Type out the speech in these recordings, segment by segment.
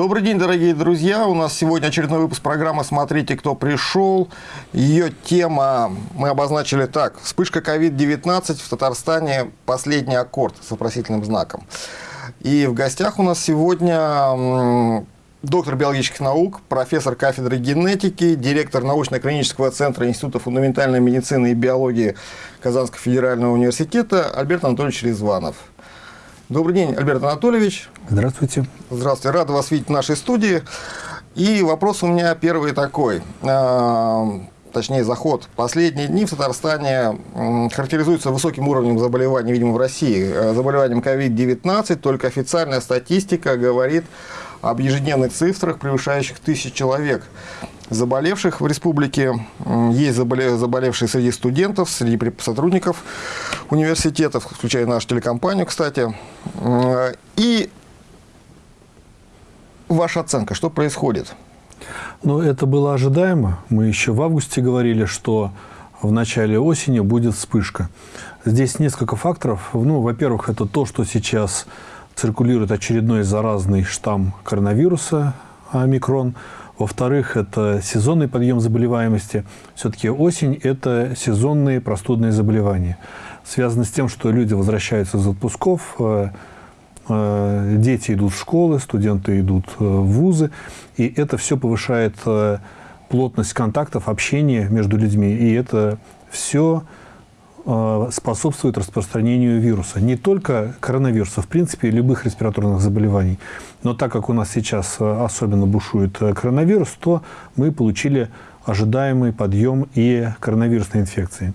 Добрый день, дорогие друзья. У нас сегодня очередной выпуск программы «Смотрите, кто пришел». Ее тема мы обозначили так. Вспышка COVID-19 в Татарстане. Последний аккорд с вопросительным знаком. И в гостях у нас сегодня доктор биологических наук, профессор кафедры генетики, директор научно-клинического центра Института фундаментальной медицины и биологии Казанского федерального университета Альберт Анатольевич Резванов. Добрый день, Альберт Анатольевич. Здравствуйте. Здравствуйте, рад вас видеть в нашей студии. И вопрос у меня первый такой, а, точнее заход. Последние дни в Татарстане характеризуются высоким уровнем заболеваний, видимо, в России. Э, заболеванием COVID-19, только официальная статистика говорит об ежедневных цифрах, превышающих тысяч человек заболевших в республике. Есть заболевшие среди студентов, среди сотрудников университетов, включая нашу телекомпанию, кстати. И ваша оценка, что происходит? Ну, это было ожидаемо. Мы еще в августе говорили, что в начале осени будет вспышка. Здесь несколько факторов. Ну, во-первых, это то, что сейчас циркулирует очередной заразный штамм коронавируса, омикрон. Во-вторых, это сезонный подъем заболеваемости. Все-таки осень – это сезонные простудные заболевания. Связано с тем, что люди возвращаются из отпусков, э, э, дети идут в школы, студенты идут э, в вузы, и это все повышает плотность контактов, общения между людьми, и это все способствует распространению вируса. Не только коронавируса, в принципе, любых респираторных заболеваний. Но так как у нас сейчас э, особенно бушует э, коронавирус, то мы получили ожидаемый подъем и коронавирусной инфекции.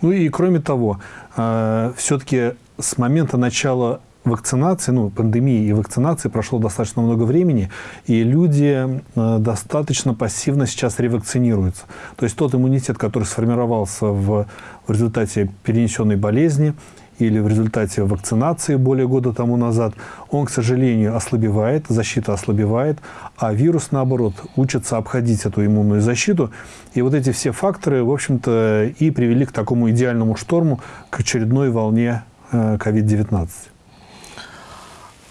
Ну и кроме того, все-таки с момента начала вакцинации, ну, пандемии и вакцинации прошло достаточно много времени, и люди э, достаточно пассивно сейчас ревакцинируются. То есть тот иммунитет, который сформировался в, в результате перенесенной болезни или в результате вакцинации более года тому назад, он, к сожалению, ослабевает, защита ослабевает, а вирус, наоборот, учится обходить эту иммунную защиту. И вот эти все факторы, в общем-то, и привели к такому идеальному шторму, к очередной волне COVID-19.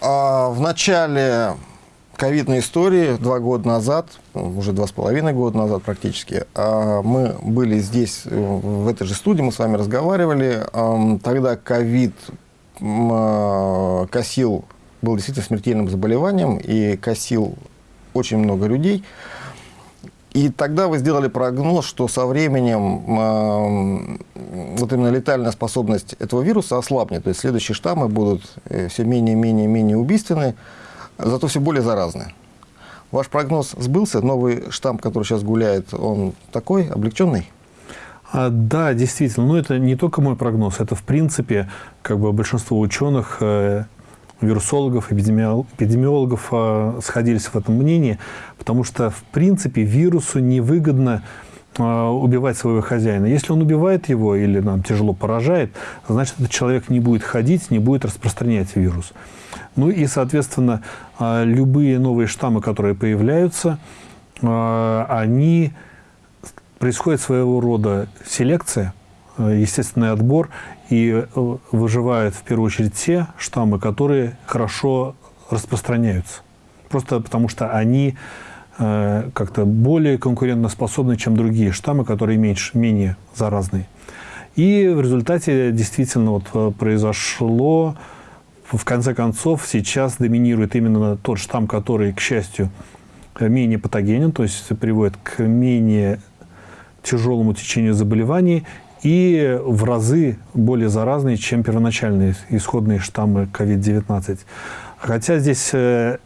А в начале ковидной истории, два года назад, уже два с половиной года назад практически, а, мы были здесь, в этой же студии, мы с вами разговаривали. Тогда ковид а, косил, был действительно смертельным заболеванием и косил очень много людей. И тогда вы сделали прогноз, что со временем э, вот именно летальная способность этого вируса ослабнет. То есть следующие штаммы будут э, все менее, менее, менее убийственны, зато все более заразны. Ваш прогноз сбылся? Новый штамм, который сейчас гуляет, он такой, облегченный? А, да, действительно. Но это не только мой прогноз, это в принципе как бы большинство ученых э, вирусологов, эпидемиологов а, сходились в этом мнении, потому что, в принципе, вирусу невыгодно а, убивать своего хозяина. Если он убивает его или нам тяжело поражает, значит, этот человек не будет ходить, не будет распространять вирус. Ну и, соответственно, а, любые новые штаммы, которые появляются, они происходит своего рода селекция, естественный отбор, и э, выживают в первую очередь те штаммы, которые хорошо распространяются. Просто потому что они э, как-то более конкурентоспособны, чем другие штаммы, которые меньше, менее заразные. И в результате действительно вот э, произошло, в конце концов, сейчас доминирует именно тот штамм, который, к счастью, менее патогенен, то есть приводит к менее тяжелому течению заболеваний и в разы более заразные, чем первоначальные исходные штаммы COVID-19. Хотя здесь э,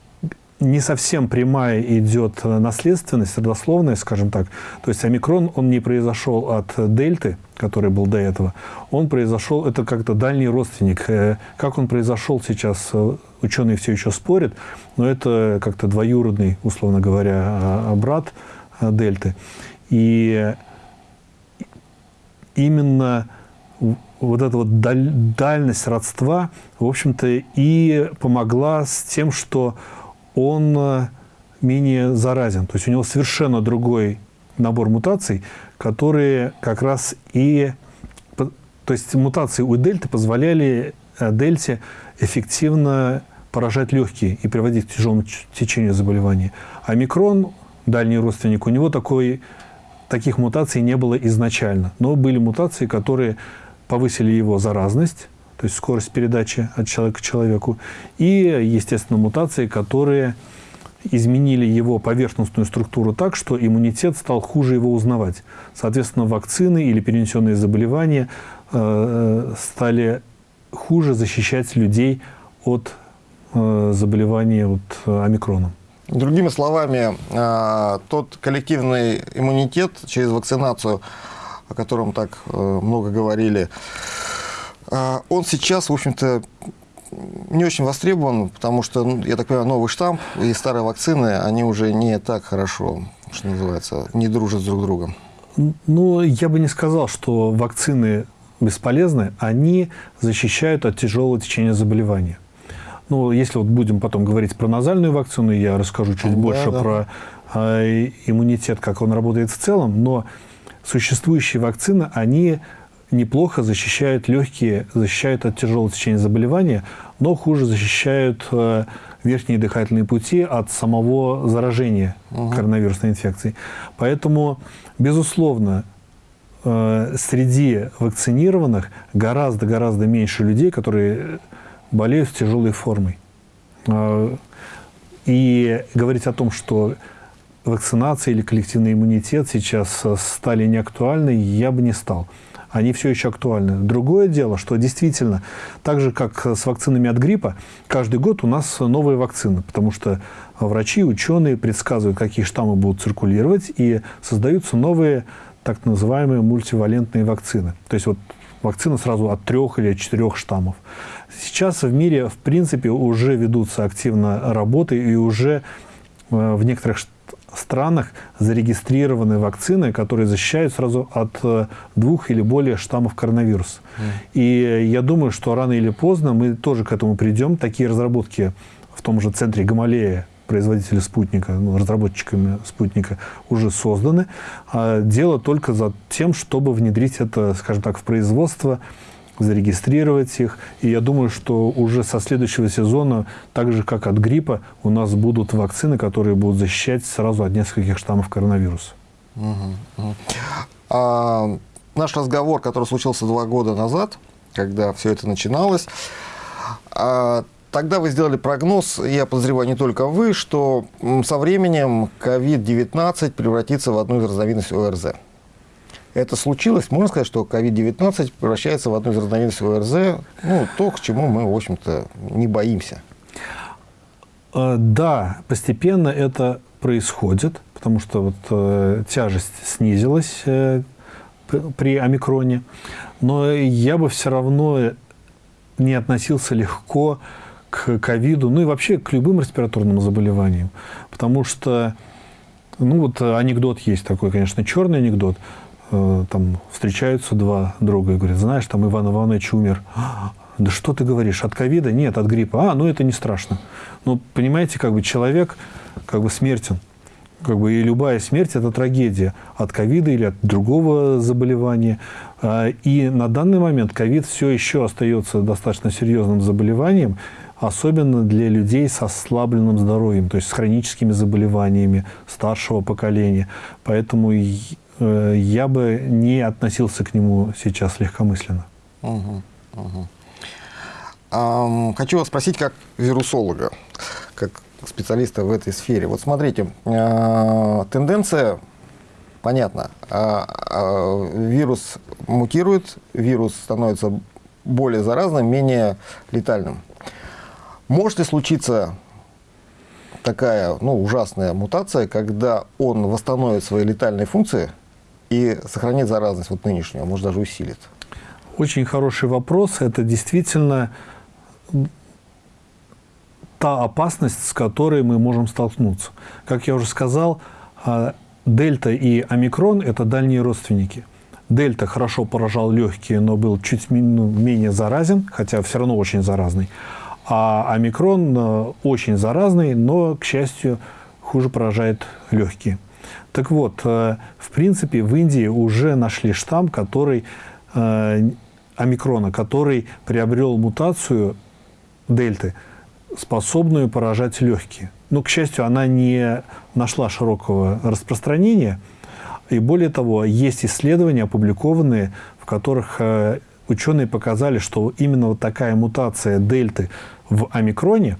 не совсем прямая идет наследственность, родословная, скажем так. То есть омикрон, он не произошел от дельты, который был до этого. Он произошел, это как-то дальний родственник. Э, как он произошел сейчас, э, ученые все еще спорят, но это как-то двоюродный, условно говоря, а, а брат дельты. И именно вот эта вот даль, дальность родства, в общем-то, и помогла с тем, что он э, менее заразен. То есть у него совершенно другой набор мутаций, которые как раз и... То есть мутации у дельты позволяли э, дельте эффективно поражать легкие и приводить к тяжелому течению заболевания. Омикрон, дальний родственник, у него такой, таких мутаций не было изначально. Но были мутации, которые повысили его заразность, то есть скорость передачи от человека к человеку, и, естественно, мутации, которые изменили его поверхностную структуру так, что иммунитет стал хуже его узнавать. Соответственно, вакцины или перенесенные заболевания э, стали хуже защищать людей от э, заболевания вот, омикроном. Другими словами, э, тот коллективный иммунитет через вакцинацию, о котором так э, много говорили, э, он сейчас, в общем-то, не очень востребован, потому что, ну, я так понимаю, новый штамп и старые вакцины, они уже не так хорошо, что называется, не дружат с друг другом. Ну, я бы не сказал, что вакцины бесполезны, они защищают от тяжелого течения заболевания. Ну, если вот будем потом говорить про назальную вакцину, я расскажу чуть да, больше да. про э, иммунитет, как он работает в целом, но существующие вакцины, они неплохо защищают легкие, защищают от тяжелого течения заболевания, но хуже защищают э, верхние дыхательные пути от самого заражения угу. коронавирусной инфекцией. Поэтому, безусловно, э, среди вакцинированных гораздо-гораздо меньше людей, которые болеют тяжелой формой. Э, и говорить о том, что вакцинация или коллективный иммунитет сейчас стали неактуальны, я бы не стал они все еще актуальны. Другое дело, что действительно, так же, как с вакцинами от гриппа, каждый год у нас новые вакцины, потому что врачи, ученые предсказывают, какие штаммы будут циркулировать, и создаются новые так называемые мультивалентные вакцины. То есть вот вакцина сразу от трех или четырех штаммов. Сейчас в мире, в принципе, уже ведутся активно работы, и уже э, в некоторых странах зарегистрированы вакцины, которые защищают сразу от э, двух или более штаммов коронавируса. Mm. И я думаю, что рано или поздно мы тоже к этому придем. Такие разработки в том же центре Гамалея производители спутника, ну, разработчиками спутника уже созданы. А дело только за тем, чтобы внедрить это, скажем так, в производство зарегистрировать их. И я думаю, что уже со следующего сезона, так же как от гриппа, у нас будут вакцины, которые будут защищать сразу от нескольких штаммов коронавируса. А, наш разговор, который случился два года назад, когда все это начиналось, а, Тогда вы сделали прогноз, я подозреваю, не только вы, что со временем COVID-19 превратится в одну из разновидностей ОРЗ. Это случилось, можно сказать, что COVID-19 превращается в одну из разновидностей ОРЗ, ну, то, к чему мы, в общем-то, не боимся. Э, да, постепенно это происходит, потому что вот э, тяжесть снизилась э, при омикроне, но я бы все равно не относился легко к ковиду, ну и вообще к любым респираторным заболеваниям, потому что, ну вот анекдот есть такой, конечно, черный анекдот – Э, там встречаются два друга и говорят, знаешь, там Иван Иванович умер. Да что ты говоришь, от ковида? Нет, от гриппа. А, ну это не страшно. Ну, понимаете, как бы человек как бы смертен. Как бы и любая смерть – это трагедия от ковида или от другого заболевания. А, и на данный момент ковид все еще остается достаточно серьезным заболеванием, особенно для людей с ослабленным здоровьем, то есть с хроническими заболеваниями старшего поколения. Поэтому Э, я бы не относился к нему сейчас легкомысленно. Хочу вас спросить как вирусолога, как специалиста в этой сфере. Вот смотрите, а, тенденция понятна. А, а, вирус мутирует, вирус становится более заразным, менее летальным. Может ли случиться такая ну, ужасная мутация, когда он восстановит свои летальные функции – и сохранит заразность вот нынешнюю, а может даже усилит? Очень хороший вопрос. Это действительно та опасность, с которой мы можем столкнуться. Как я уже сказал, а, дельта и омикрон – это дальние родственники. Дельта хорошо поражал легкие, но был чуть ну, менее заразен, хотя все равно очень заразный. А омикрон э, очень заразный, но, к счастью, хуже поражает легкие. Так вот, э, в принципе, в Индии уже нашли штамм, который э, омикрона, который приобрел мутацию дельты способную поражать легкие. Но, к счастью, она не нашла широкого распространения. И более того, есть исследования, опубликованные, в которых ученые показали, что именно вот такая мутация дельты в омикроне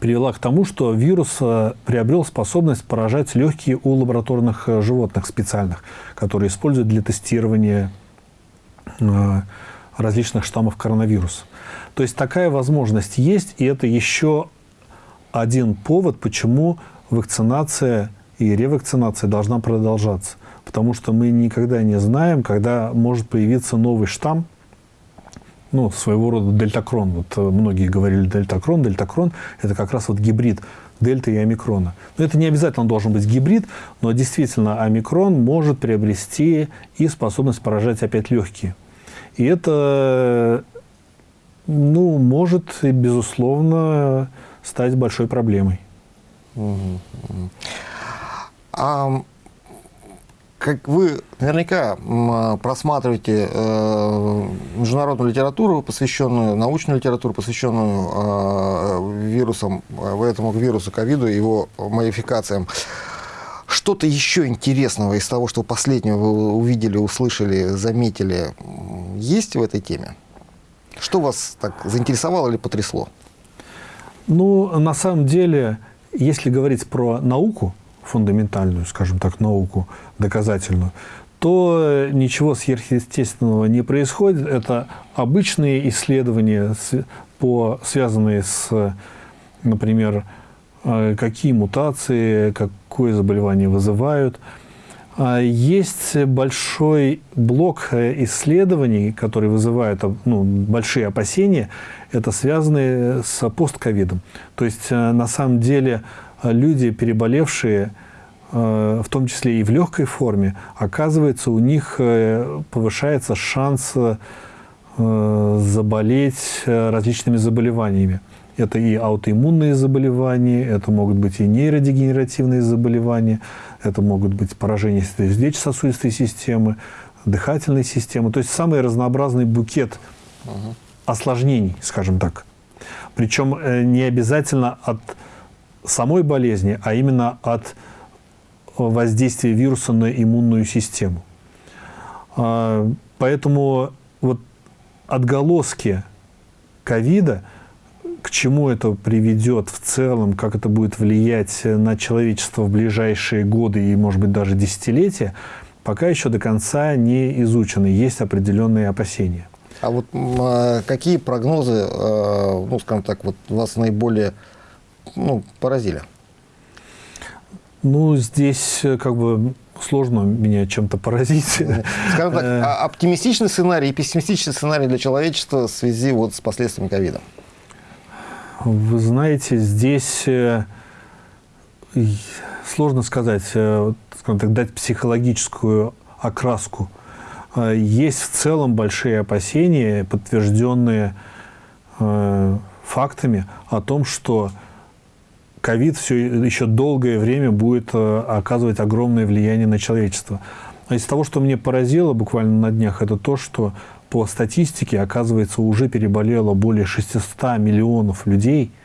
привела к тому, что вирус э, приобрел способность поражать легкие у лабораторных э, животных специальных, которые используют для тестирования различных штаммов коронавируса. То есть такая возможность есть, и это еще один повод, почему вакцинация и ревакцинация должна продолжаться. Потому что мы никогда не знаем, когда может появиться новый штамм, ну, своего рода дельтакрон. Вот э, многие говорили дельтакрон. Дельтакрон – это как раз вот гибрид дельты и омикрона. Но это не обязательно должен быть гибрид, но действительно омикрон может приобрести и способность поражать опять легкие. И это, ну, может, безусловно, стать большой проблемой. А как вы наверняка просматриваете э, международную литературу, посвященную, научную литературу, посвященную э, вирусам, э, этому вирусу ковиду его модификациям. Что-то еще интересного из того, что последнего вы увидели, услышали, заметили, есть в этой теме? Что вас так заинтересовало или потрясло? Ну, на самом деле, если говорить про науку, фундаментальную, скажем так, науку доказательную, то ничего сверхъестественного не происходит. Это обычные исследования, по, связанные с, например, э, какие мутации, какое заболевание вызывают. А есть большой блок э, исследований, которые вызывают ну, большие опасения это связано с постковидом. То есть, э, на самом деле, люди, переболевшие, э, в том числе и в легкой форме, оказывается, у них э, повышается шанс заболеть различными заболеваниями. Это и аутоиммунные заболевания, это могут быть и нейродегенеративные заболевания, это могут быть поражения сердечно-сосудистой системы, дыхательной системы. То есть самый разнообразный букет осложнений, скажем так. Причем э, не обязательно от самой болезни, а именно от воздействия вируса на иммунную систему. А, поэтому вот отголоски ковида, к чему это приведет в целом, как это будет влиять на человечество в ближайшие годы и, может быть, даже десятилетия, пока еще до конца не изучены. Есть определенные опасения. А вот а какие прогнозы, э, ну, скажем так, вот вас наиболее ну, поразили? Ну, здесь э, как бы сложно меня чем-то поразить. Скажем так, э. а оптимистичный сценарий и пессимистичный сценарий для человечества в связи вот с последствиями ковида? Вы знаете, здесь сложно сказать, скажем так, дать психологическую окраску Э, есть в целом большие опасения, подтвержденные э, фактами о том, что ковид все еще долгое время будет э, оказывать огромное влияние на человечество. А из того, что мне поразило буквально на днях, это то, что по статистике, оказывается, уже переболело более 600 миллионов людей –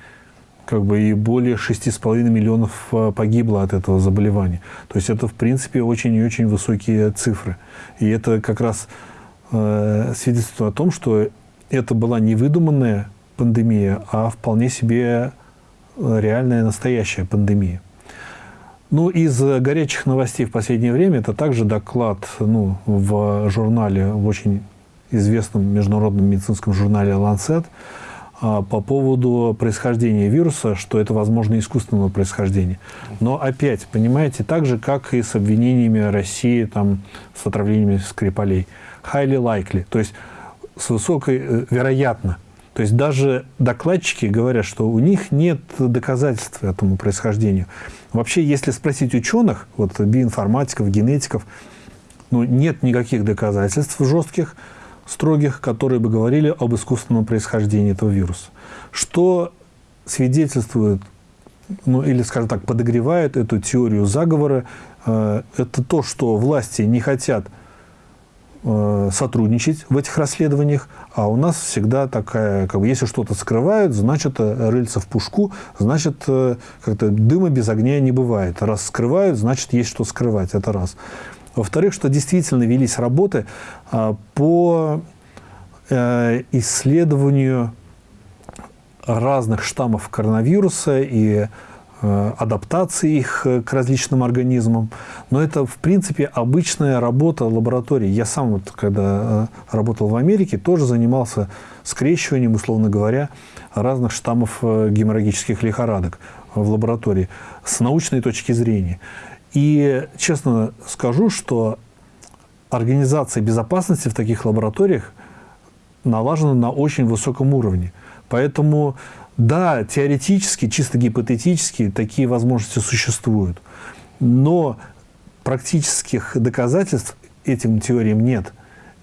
как бы и более 6,5 миллионов э, погибло от этого заболевания. То есть это, в принципе, очень и очень высокие цифры. И это как раз э, свидетельствует о том, что это была не выдуманная пандемия, а вполне себе реальная настоящая пандемия. Ну, из горячих новостей в последнее время это также доклад ну, в журнале, в очень известном международном медицинском журнале «Lancet», а, по поводу происхождения вируса, что это, возможно, искусственного происхождения. Но опять, понимаете, так же, как и с обвинениями России там, с отравлениями Скрипалей. Highly likely, то есть с высокой э, вероятно. То есть даже докладчики говорят, что у них нет доказательств этому происхождению. Вообще, если спросить ученых, вот биоинформатиков, генетиков, ну, нет никаких доказательств жестких, строгих, которые бы говорили об искусственном происхождении этого вируса. Что свидетельствует, ну или, скажем так, подогревает эту теорию заговора, э, это то, что власти не хотят сотрудничать в этих расследованиях, а у нас всегда такая, как бы, если что-то скрывают, значит, э, рыльца в пушку, значит, э, как-то дыма без огня не бывает. Раз скрывают, значит, есть что скрывать, это раз. Во-вторых, что действительно велись работы а, по исследованию разных штаммов коронавируса и Э, адаптации их э, к различным организмам. Но это, в принципе, обычная работа лаборатории. Я сам, вот, когда э, работал в Америке, тоже занимался скрещиванием, условно говоря, разных штаммов геморрагических лихорадок в лаборатории с научной точки зрения. И честно скажу, что организация безопасности в таких лабораториях налажена на очень высоком уровне. Поэтому да, теоретически, чисто гипотетически такие возможности существуют, но практических доказательств этим теориям нет.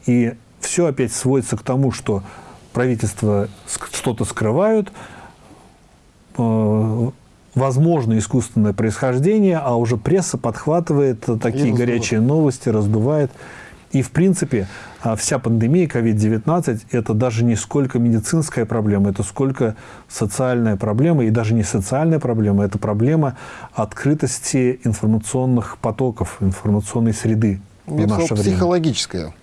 И все опять сводится к тому, что правительства что-то скрывают, э, возможно искусственное происхождение, а уже пресса подхватывает такие горячие новости, раздувает. И, в принципе, а, вся пандемия COVID-19 – это даже не сколько медицинская проблема, это сколько социальная проблема, и даже не социальная проблема, это проблема открытости информационных потоков, информационной среды в Я наше время. психологическая.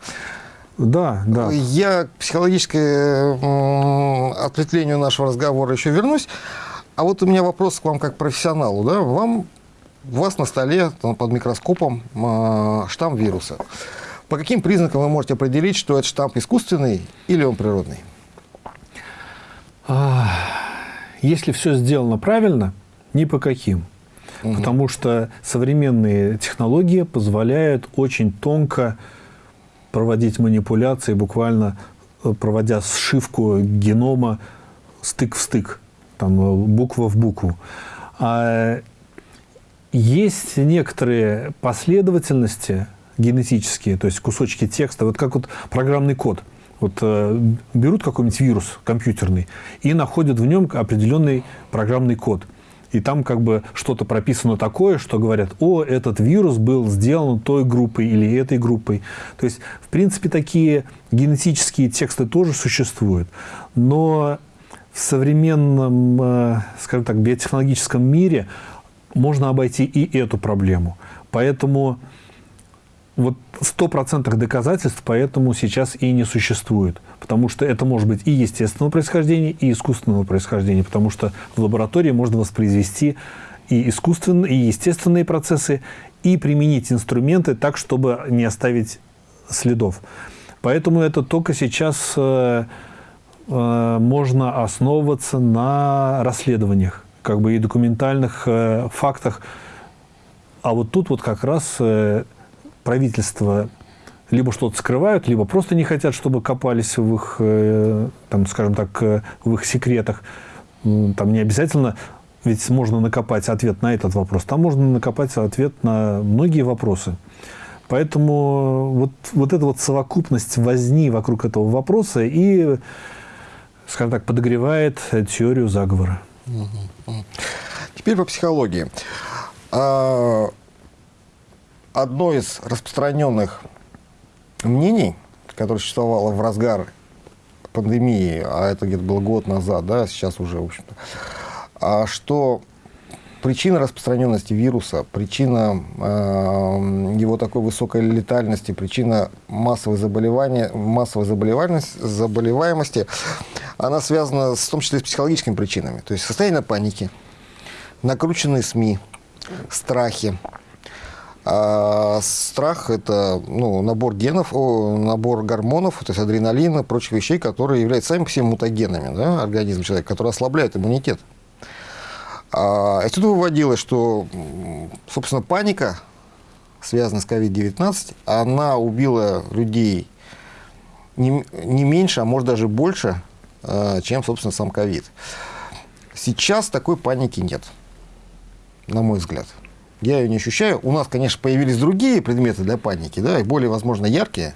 Да, да. Я к психологическому ответвлению нашего разговора еще вернусь. А вот у меня вопрос к вам как профессионалу. Да? Вам, у вас на столе под микроскопом а, штамм вируса. По каким признакам вы можете определить, что этот штамп искусственный или он природный? Если все сделано правильно, ни по каким. Угу. Потому что современные технологии позволяют очень тонко проводить манипуляции, буквально э, проводя сшивку генома стык в стык, там, э, буква в букву. А есть некоторые последовательности, генетические, то есть кусочки текста, вот как вот программный код. Вот э, берут какой-нибудь вирус компьютерный и находят в нем определенный программный код. И там как бы что-то прописано такое, что говорят, о, этот вирус был сделан той группой или этой группой. То есть, в принципе, такие генетические тексты тоже существуют. Но в современном, э, скажем так, биотехнологическом мире можно обойти и эту проблему. Поэтому вот стопроцентных доказательств поэтому сейчас и не существует. Потому что это может быть и естественного происхождения, и искусственного происхождения. Потому что в лаборатории можно воспроизвести и искусственные, и естественные процессы, и применить инструменты так, чтобы не оставить следов. Поэтому это только сейчас э, э, можно основываться на расследованиях, как бы и документальных э, фактах. А вот тут вот как раз э, правительства либо что-то скрывают, либо просто не хотят, чтобы копались в их, э, там, скажем так, э, в их секретах. Там не обязательно, ведь можно накопать ответ на этот вопрос, там можно накопать ответ на многие вопросы. Поэтому вот, вот эта вот совокупность возни вокруг этого вопроса и, скажем так, подогревает теорию заговора. Теперь по психологии. Одно из распространенных мнений, которое существовало в разгар пандемии, а это где-то был год назад, да, сейчас уже, в общем-то, а что причина распространенности вируса, причина э, его такой высокой летальности, причина массовой заболевания, массовой заболеваемости, заболеваемости, она связана в том числе с психологическими причинами. То есть состояние паники, накрученные СМИ, страхи, а страх – это ну, набор генов, набор гормонов, то есть адреналина, прочих вещей, которые являются сами по себе мутагенами да, организма человека, которые ослабляют иммунитет. А, отсюда выводилось, что, собственно, паника, связанная с COVID-19, она убила людей не, не меньше, а может даже больше, а, чем, собственно, сам ковид. Сейчас такой паники нет, на мой взгляд. Я ее не ощущаю. У нас, конечно, появились другие предметы для паники, да, и более, возможно, яркие.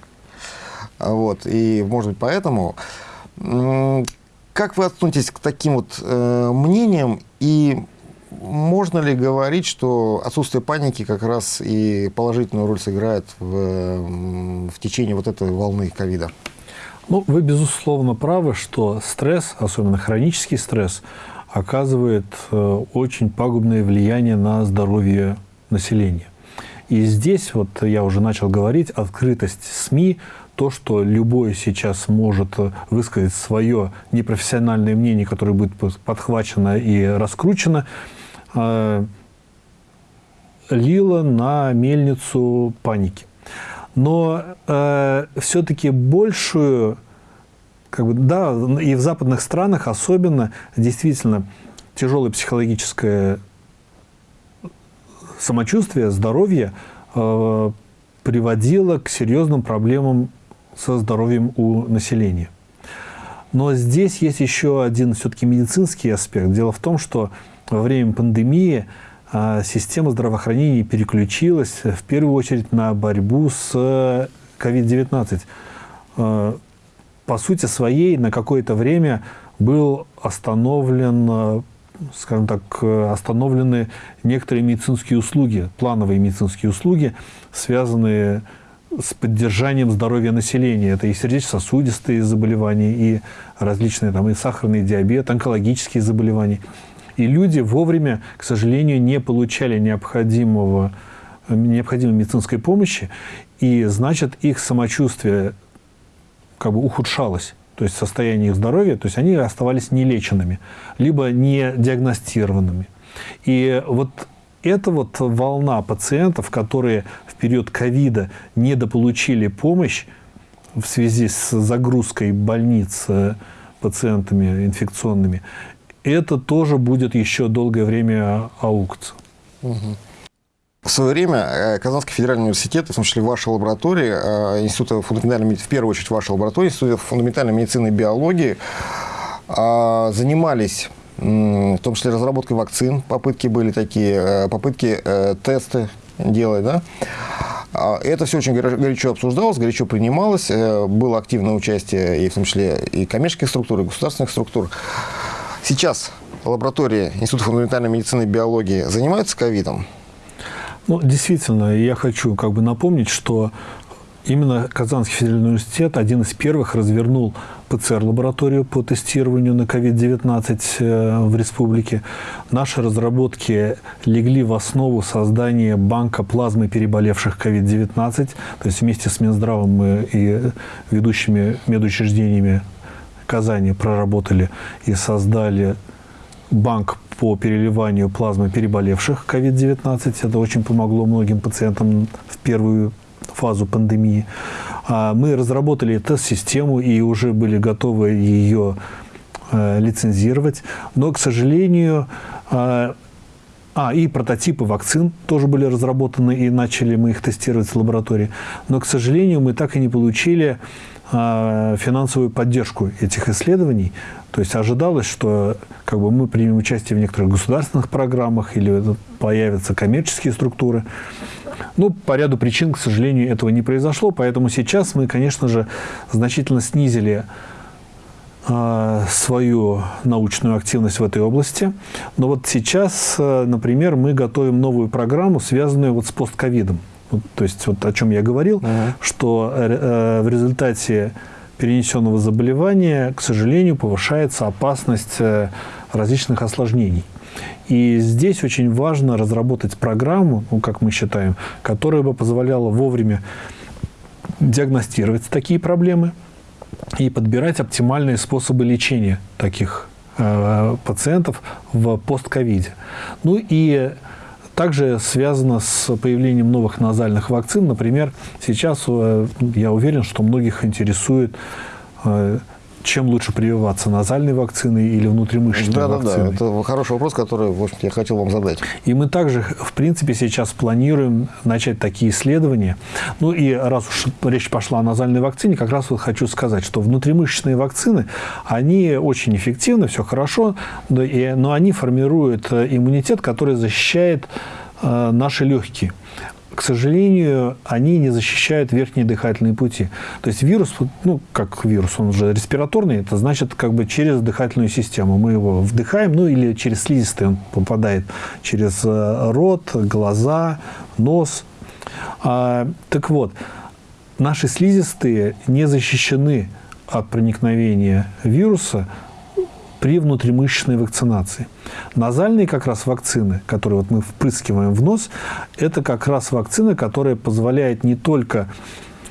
Вот, и, может быть, поэтому... Как вы относитесь к таким вот э, мнениям и можно ли говорить, что отсутствие паники как раз и положительную роль сыграет в, в течение вот этой волны ковида? Ну, вы, безусловно, правы, что стресс, особенно хронический стресс, оказывает э, очень пагубное влияние на здоровье населения. И здесь, вот я уже начал говорить, открытость СМИ, то, что любой сейчас может высказать свое непрофессиональное мнение, которое будет подхвачено и раскручено, э, лило на мельницу паники. Но э, все-таки большую, как бы, да, и в западных странах особенно, действительно, тяжелое психологическое самочувствие, здоровье э, приводило к серьезным проблемам со здоровьем у населения. Но здесь есть еще один все-таки медицинский аспект. Дело в том, что во время пандемии а, система здравоохранения переключилась в первую очередь на борьбу с COVID-19. А, по сути своей на какое-то время был остановлен, скажем так, остановлены некоторые медицинские услуги, плановые медицинские услуги, связанные с поддержанием здоровья населения. Это и сердечно-сосудистые заболевания, и различные там, и сахарный диабет, онкологические заболевания. И люди вовремя, к сожалению, не получали необходимого, необходимой медицинской помощи, и, значит, их самочувствие как бы ухудшалось то есть состояние их здоровья, то есть они оставались нелеченными, либо не диагностированными. И вот эта вот волна пациентов, которые в период ковида недополучили помощь в связи с загрузкой больниц э, пациентами инфекционными, это тоже будет еще долгое время аукаться. В свое время э, Казанский федеральный университет, в том числе ваша лаборатория, э, Института фундаментальной в первую очередь ваша лаборатория, Института фундаментальной медицины и биологии, занимались в том числе разработкой вакцин, попытки были такие, э, попытки э, тесты делать, да. А это все очень горячо обсуждалось, горячо принималось, э, было активное участие и в том числе и коммерческих структур, и государственных структур. Сейчас лаборатория Института фундаментальной медицины и биологии занимается ковидом? Ну, действительно, я хочу как бы напомнить, что Именно Казанский федеральный университет один из первых развернул ПЦР-лабораторию по тестированию на COVID-19 э, в республике. Наши разработки легли в основу создания банка плазмы переболевших COVID-19. То есть вместе с Минздравом и ведущими медучреждениями Казани проработали и создали банк по переливанию плазмы переболевших COVID-19. Это очень помогло многим пациентам в первую фазу пандемии. А мы разработали тест-систему и уже были готовы ее э, лицензировать. Но, к сожалению, э, а, и прототипы вакцин тоже были разработаны, и начали мы их тестировать в лаборатории. Но, к сожалению, мы так и не получили финансовую поддержку этих исследований. То есть ожидалось, что как бы, мы примем участие в некоторых государственных программах или появятся коммерческие структуры. Ну, по ряду причин, к сожалению, этого не произошло, поэтому сейчас мы, конечно же, значительно снизили э, свою научную активность в этой области. Но вот сейчас, э, например, мы готовим новую программу, связанную вот с постковидом. То есть, вот о чем я говорил, -huh. что э, в результате перенесенного заболевания, к сожалению, повышается опасность э, различных осложнений. И здесь очень важно разработать программу, ну, как мы считаем, которая бы позволяла вовремя диагностировать такие проблемы и подбирать оптимальные способы лечения таких э, пациентов в постковиде. Ну и также связано с появлением новых назальных вакцин. Например, сейчас э, я уверен, что многих интересует э, чем лучше прививаться, назальной вакциной или внутримышечной да, вакциной? Да, да, это хороший вопрос, который, в общем я хотел вам задать. И мы также, в принципе, сейчас планируем начать такие исследования. Ну и раз уж речь пошла о назальной вакцине, как раз вот хочу сказать, что внутримышечные вакцины, они очень эффективны, все хорошо, но они формируют э, иммунитет, который защищает э, наши легкие. К сожалению, они не защищают верхние дыхательные пути. То есть вирус, ну, как вирус, он же респираторный, это значит как бы через дыхательную систему. Мы его вдыхаем, ну, или через слизистые он попадает через э, рот, глаза, нос. А, так вот, наши слизистые не защищены от проникновения вируса при внутримышечной вакцинации. Назальные как раз вакцины, которые вот мы впрыскиваем в нос, это как раз вакцина, которая позволяет не только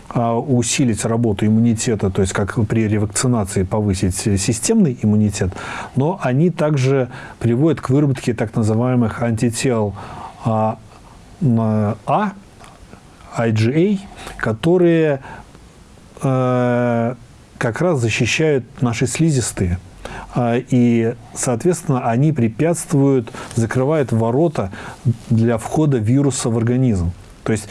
а, усилить работу иммунитета, то есть как при ревакцинации повысить системный иммунитет, но они также приводят к выработке так называемых антител А, а IgA, которые э, как раз защищают наши слизистые. А, и, соответственно, они препятствуют, закрывают ворота для входа вируса в организм. То есть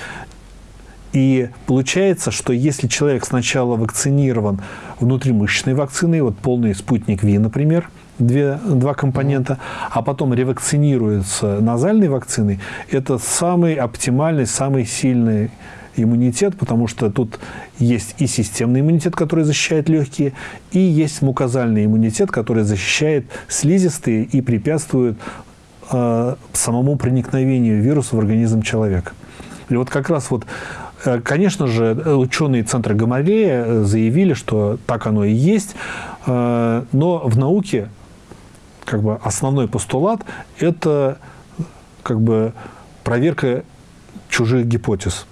и получается, что если человек сначала вакцинирован внутримышечной вакциной, вот полный спутник ВИ, например, две, два компонента, а потом ревакцинируется назальной вакциной, это самый оптимальный, самый сильный иммунитет, потому что тут есть и системный иммунитет, который защищает легкие, и есть мукозальный иммунитет, который защищает слизистые и препятствует э, самому проникновению вируса в организм человека. И вот как раз вот, э, конечно же, ученые Центра Гамалея заявили, что так оно и есть, э, но в науке как бы основной постулат – это как бы проверка чужих гипотез.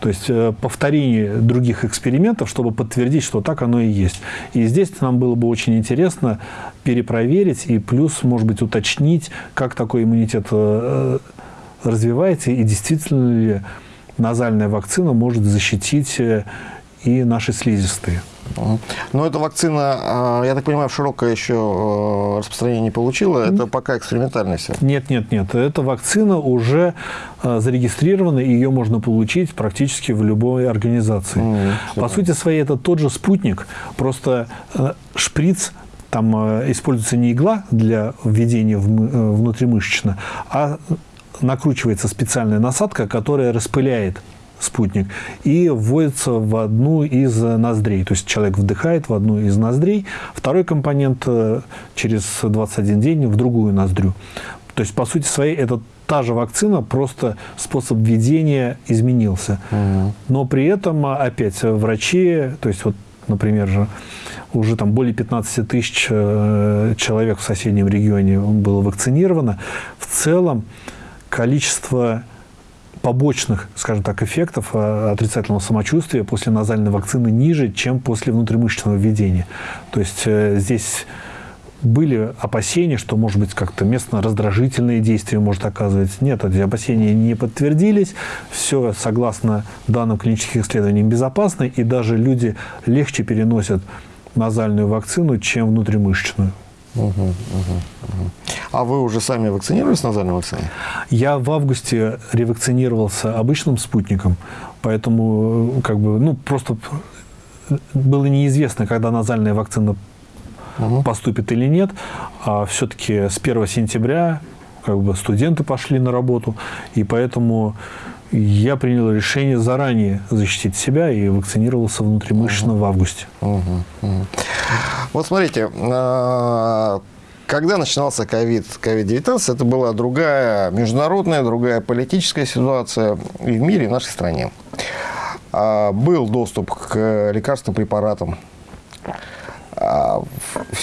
То есть э, повторение других экспериментов, чтобы подтвердить, что так оно и есть. И здесь нам было бы очень интересно перепроверить и плюс, может быть, уточнить, как такой иммунитет э, развивается и действительно ли назальная вакцина может защитить э, и наши слизистые. Но эта вакцина, а, я так понимаю, широкое еще э, распространение не получила. Это пока экспериментальная все. Нет, нет, нет. Эта вакцина уже э, зарегистрирована, и ее можно получить практически в любой организации. Mm, По сути своей, это тот же спутник, просто э, шприц там используется не игла для введения внутримышечно, а накручивается специальная насадка, которая распыляет спутник, и вводится в одну из ноздрей. То есть человек вдыхает в одну из ноздрей, второй компонент э, через 21 день в другую ноздрю. То есть, по сути своей, это та же вакцина, просто способ введения изменился. Угу. Но при этом, опять, врачи, то есть, вот, например, же, уже там более 15 тысяч э, человек в соседнем регионе было вакцинировано. В целом количество побочных, скажем так, эффектов э, отрицательного самочувствия после назальной вакцины ниже, чем после внутримышечного введения. То есть э, здесь были опасения, что, может быть, как-то местно-раздражительные действия может оказывать. Нет, эти опасения не подтвердились. Все, согласно данным клинических исследований, безопасно. И даже люди легче переносят назальную вакцину, чем внутримышечную. Угу, угу, угу. А вы уже сами вакцинировались назальной вакциной? Я в августе ревакцинировался обычным спутником, поэтому как бы, ну, просто было неизвестно, когда назальная вакцина угу. поступит или нет. А все-таки с 1 сентября как бы студенты пошли на работу, и поэтому я принял решение заранее защитить себя и вакцинировался внутримышечно угу. в августе. Угу. Угу. Вот смотрите, а, когда начинался ковид, COVID-19, это была другая международная, другая политическая ситуация и в мире, и в нашей стране. А, был доступ к лекарственным препаратам, а,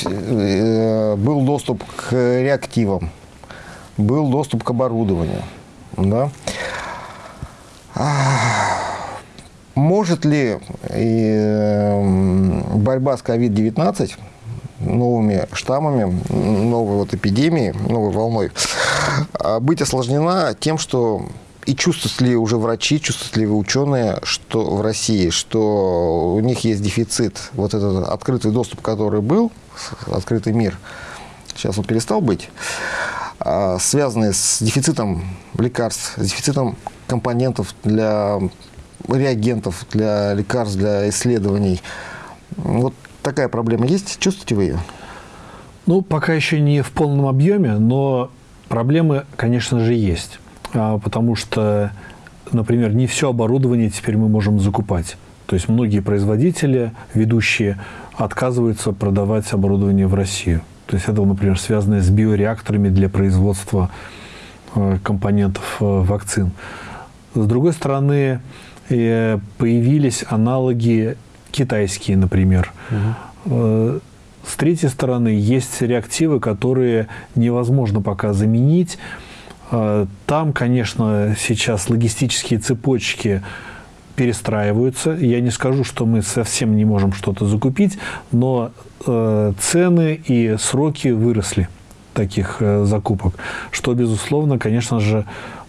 э, был доступ к реактивам, был доступ к оборудованию. Да? Может ли э, борьба с COVID-19 новыми штаммами, новой вот эпидемией, новой волной, а быть осложнена тем, что и чувствуют ли уже врачи, чувствуют ли ученые, что в России, что у них есть дефицит, вот этот открытый доступ, который был, открытый мир, сейчас он перестал быть, а, связанный с дефицитом лекарств, с дефицитом компонентов для реагентов, для лекарств, для исследований. Вот такая проблема есть? Чувствуете вы ее? Ну, пока еще не в полном объеме, но проблемы, конечно же, есть. А, потому что например, не все оборудование теперь мы можем закупать. То есть многие производители, ведущие, отказываются продавать оборудование в Россию. То есть это, например, связано с биореакторами для производства э, компонентов э, вакцин. С другой стороны, э, появились аналоги китайские, например. Угу. С третьей стороны, есть реактивы, которые невозможно пока заменить. Там, конечно, сейчас логистические цепочки перестраиваются. Я не скажу, что мы совсем не можем что-то закупить, но э, цены и сроки выросли таких э, закупок, что, безусловно, конечно же,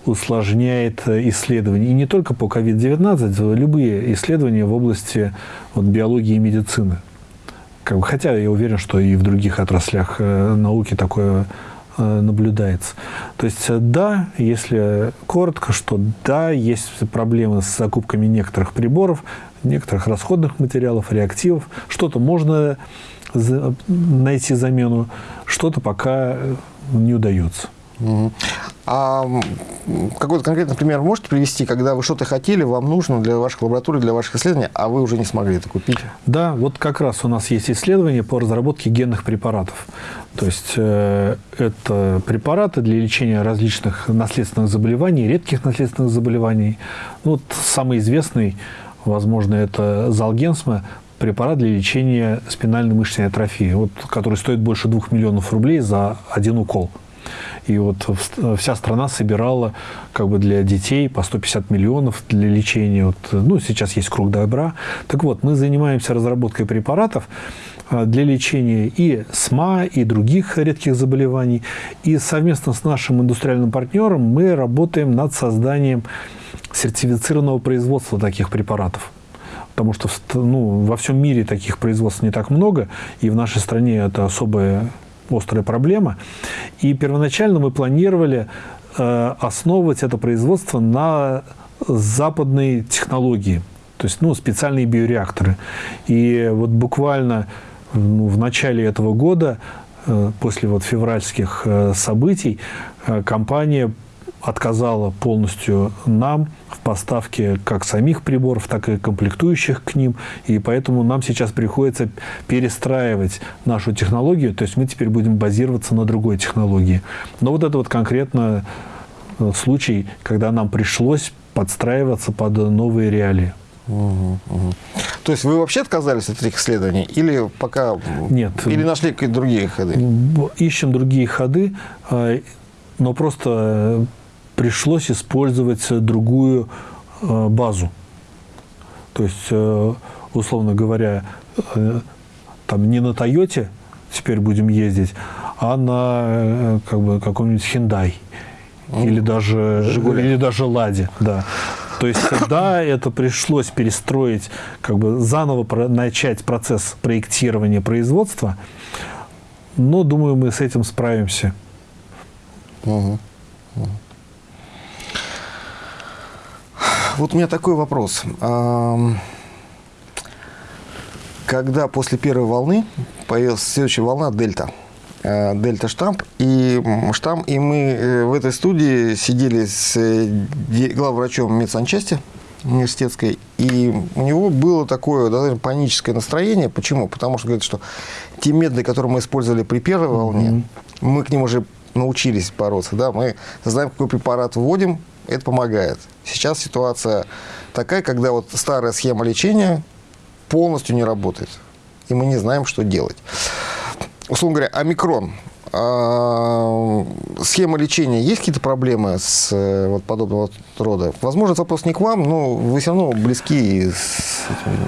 усложняет э, исследования. И не только по COVID-19, любые исследования в области вот, биологии и медицины. Как бы, хотя я уверен, что и в других отраслях э, науки такое Э, наблюдается. То есть э, да, если коротко, что да, есть проблемы с закупками некоторых приборов, некоторых расходных материалов, реактивов. Что-то можно найти замену, что-то пока не удается. А какой-то конкретный пример можете привести, когда вы что-то хотели, вам нужно для ваших лабораторий, для ваших исследований, а вы уже не смогли это купить? Да, вот как раз у нас есть исследование по разработке генных препаратов. То есть э, это препараты для лечения различных наследственных заболеваний, редких наследственных заболеваний. Ну, вот самый известный, возможно, это Залгенсма, препарат для лечения спинальной мышечной атрофии, вот, который стоит больше двух миллионов рублей за один укол. И вот вся страна собирала как бы для детей по 150 миллионов для лечения. Вот, ну, сейчас есть круг добра. Так вот, мы занимаемся разработкой препаратов а, для лечения и СМА, и других редких заболеваний. И совместно с нашим индустриальным партнером мы работаем над созданием сертифицированного производства таких препаратов потому что ну, во всем мире таких производств не так много, и в нашей стране это особая острая проблема. И первоначально мы планировали э, основывать это производство на западной технологии, то есть ну, специальные биореакторы. И вот буквально ну, в начале этого года, э, после вот февральских э, событий, компания отказала полностью нам в поставке как самих приборов, так и комплектующих к ним. И поэтому нам сейчас приходится перестраивать нашу технологию. То есть мы теперь будем базироваться на другой технологии. Но вот это вот конкретно э, случай, когда нам пришлось подстраиваться под новые реалии. Угу, угу. То есть вы вообще отказались от этих исследований или пока нет или нашли какие-то другие ходы? Ищем другие ходы, э, но просто пришлось использовать другую э, базу. То есть, э, условно говоря, э, там не на Тойоте теперь будем ездить, а на как бы, каком-нибудь Hyundai или даже, или даже Ладе. Да. То есть, да, это пришлось перестроить, как бы заново начать процесс проектирования производства, но, думаю, мы с этим справимся. Угу. Вот у меня такой вопрос. Когда после первой волны появилась следующая волна дельта, э, дельта штамп и штамм, и мы э, в этой студии сидели с э, главврачом медсанчасти университетской, и у него было такое достаточно паническое настроение. Почему? Потому что говорит, что те методы, которые мы использовали при первой волне, mm-hmm. мы к ним уже научились бороться. Да? Мы знаем, какой препарат вводим, это помогает. Сейчас ситуация такая, когда вот старая схема лечения полностью не работает. И мы не знаем, что делать. Условно говоря, омикрон. А, схема лечения, есть какие-то проблемы с э, вот, подобного рода? Возможно, вопрос не к вам, но вы все равно близки с этим.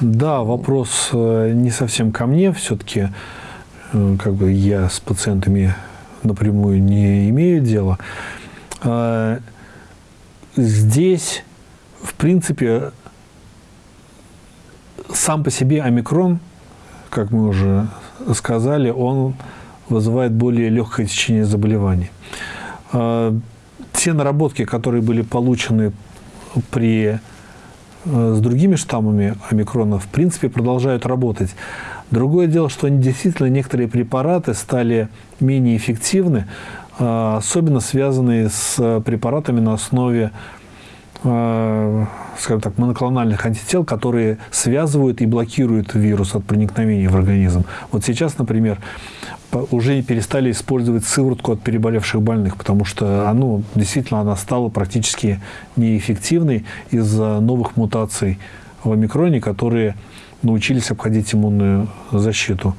Да, вопрос э, не совсем ко мне. Все-таки э, как бы я с пациентами напрямую не имею дела. Здесь, в принципе, сам по себе омикрон, как мы уже сказали, он вызывает более легкое течение заболеваний. А, те наработки, которые были получены при, э, с другими штаммами омикрона, в принципе, продолжают работать. Другое дело, что действительно некоторые препараты стали менее эффективны, особенно связанные с препаратами на основе э, скажем так, моноклональных антител, которые связывают и блокируют вирус от проникновения в организм. Вот сейчас, например, уже перестали использовать сыворотку от переболевших больных, потому что ну, действительно она стала практически неэффективной из-за новых мутаций в омикроне, которые научились обходить иммунную защиту.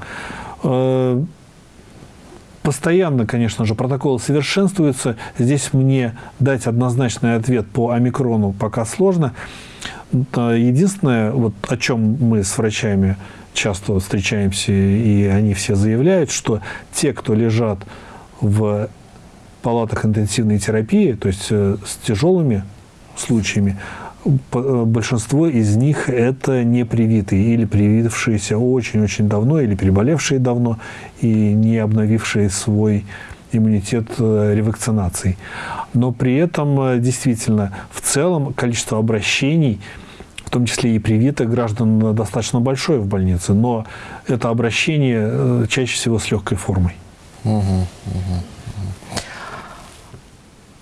Постоянно, конечно же, протоколы совершенствуются. Здесь мне дать однозначный ответ по омикрону пока сложно. Единственное, вот о чем мы с врачами часто встречаемся, и они все заявляют, что те, кто лежат в палатах интенсивной терапии, то есть э, с тяжелыми случаями, большинство из них это не привитые или привившиеся очень-очень давно, или переболевшие давно и не обновившие свой иммунитет э, ревакцинацией. Но при этом э, действительно в целом количество обращений в том числе и привитых граждан достаточно большое в больнице, но это обращение чаще всего с легкой формой. Угу, угу.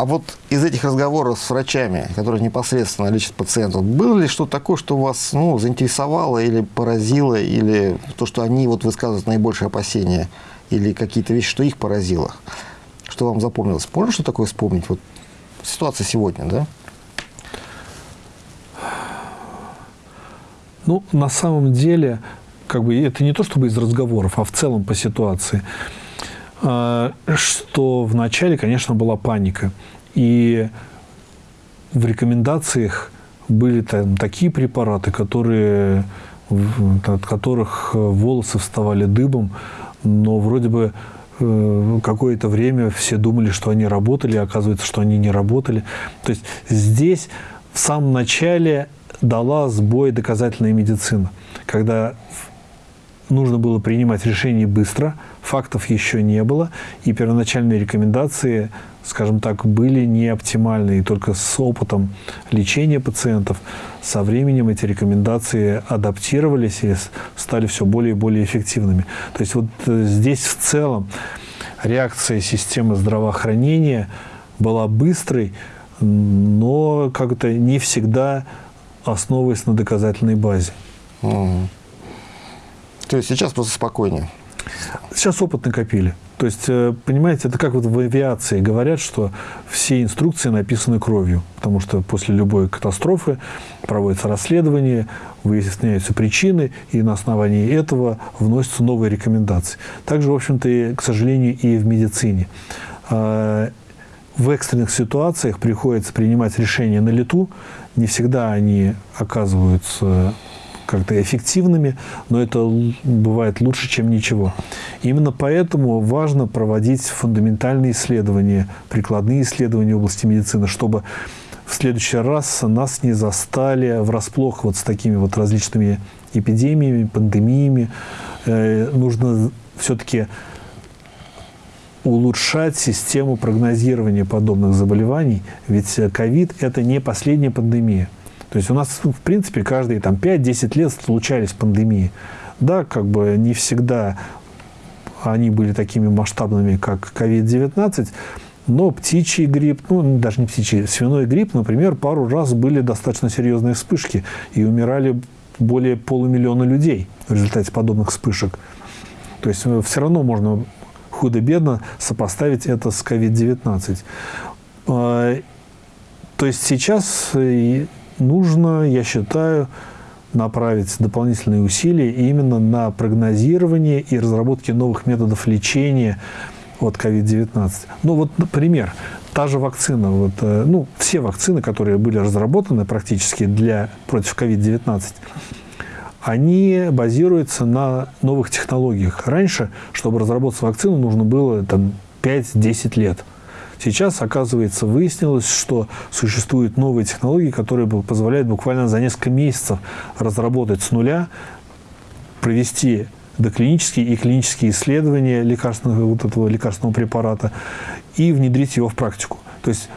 А вот из этих разговоров с врачами, которые непосредственно лечат пациентов, было ли что-то такое, что вас ну, заинтересовало или поразило, или то, что они вот высказывают наибольшие опасения, или какие-то вещи, что их поразило? Что вам запомнилось? Можно что такое вспомнить? Вот ситуация сегодня, да? Ну, на самом деле, как бы это не то чтобы из разговоров, а в целом по ситуации – что вначале, конечно, была паника. И в рекомендациях были там такие препараты, которые, от которых волосы вставали дыбом, но вроде бы э, какое-то время все думали, что они работали, а оказывается, что они не работали. То есть здесь в самом начале дала сбой доказательная медицина, когда нужно было принимать решение быстро, фактов еще не было, и первоначальные рекомендации, скажем так, были не оптимальны. И только с опытом лечения пациентов со временем эти рекомендации адаптировались и стали все более и более эффективными. То есть вот э, здесь в целом реакция системы здравоохранения была быстрой, но как-то не всегда основываясь на доказательной базе. Угу. То есть сейчас просто спокойнее? Сейчас опыт накопили. То есть, э, понимаете, это как вот в авиации говорят, что все инструкции написаны кровью, потому что после любой катастрофы проводится расследование, выясняются причины, и на основании этого вносятся новые рекомендации. Также, в общем-то, к сожалению, и в медицине. А, в экстренных ситуациях приходится принимать решения на лету, не всегда они оказываются как-то эффективными, но это бывает лучше, чем ничего. Именно поэтому важно проводить фундаментальные исследования, прикладные исследования в области медицины, чтобы в следующий раз нас не застали врасплох вот с такими вот различными эпидемиями, пандемиями. Э, нужно все-таки улучшать систему прогнозирования подобных заболеваний, ведь ковид – это не последняя пандемия. То есть у нас, в принципе, каждые там, 5-10 лет случались пандемии. Да, как бы не всегда они были такими масштабными, как COVID-19, но птичий грипп, ну, даже не птичий, свиной грипп, например, пару раз были достаточно серьезные вспышки, и умирали более полумиллиона людей в результате подобных вспышек. То есть э, все равно можно худо-бедно сопоставить это с COVID-19. А, то есть сейчас э, нужно, я считаю, направить дополнительные усилия именно на прогнозирование и разработки новых методов лечения от COVID-19. Ну вот, например, та же вакцина, вот, э, ну, все вакцины, которые были разработаны практически для, против COVID-19, они базируются на новых технологиях. Раньше, чтобы разработать вакцину, нужно было там, 5-10 лет – Сейчас, оказывается, выяснилось, что существуют новые технологии, которые позволяют буквально за несколько месяцев разработать с нуля, провести доклинические и клинические исследования лекарственного, вот этого лекарственного препарата и внедрить его в практику. То есть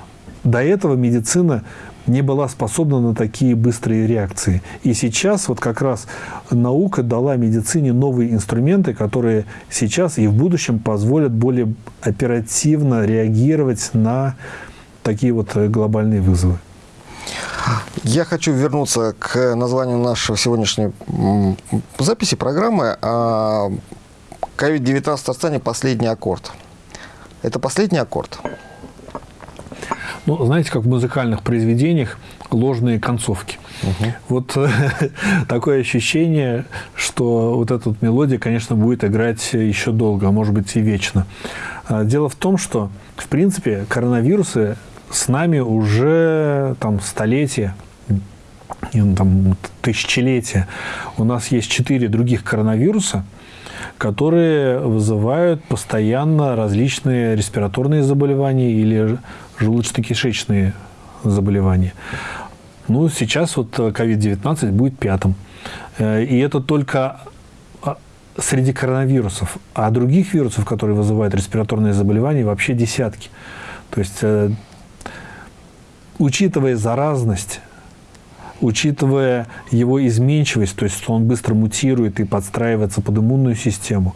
до этого медицина не была способна на такие быстрые реакции. И сейчас вот как раз наука дала медицине новые инструменты, которые сейчас и в будущем позволят более оперативно реагировать на такие вот глобальные вызовы. Я хочу вернуться к названию нашей сегодняшней записи программы. COVID-19 в Татарстане последний аккорд. Это последний аккорд? Ну, знаете, как в музыкальных произведениях ложные концовки. Угу. Вот такое ощущение, что вот эта вот мелодия, конечно, будет играть еще долго, а может быть и вечно. А, дело в том, что, в принципе, коронавирусы с нами уже там столетия, там, тысячелетия. У нас есть четыре других коронавируса, которые вызывают постоянно различные респираторные заболевания или желудочно-кишечные заболевания. Ну, сейчас вот COVID-19 будет пятым. Э, и это только а, среди коронавирусов. А других вирусов, которые вызывают респираторные заболевания, вообще десятки. То есть, э, учитывая заразность, учитывая его изменчивость, то есть что он быстро мутирует и подстраивается под иммунную систему,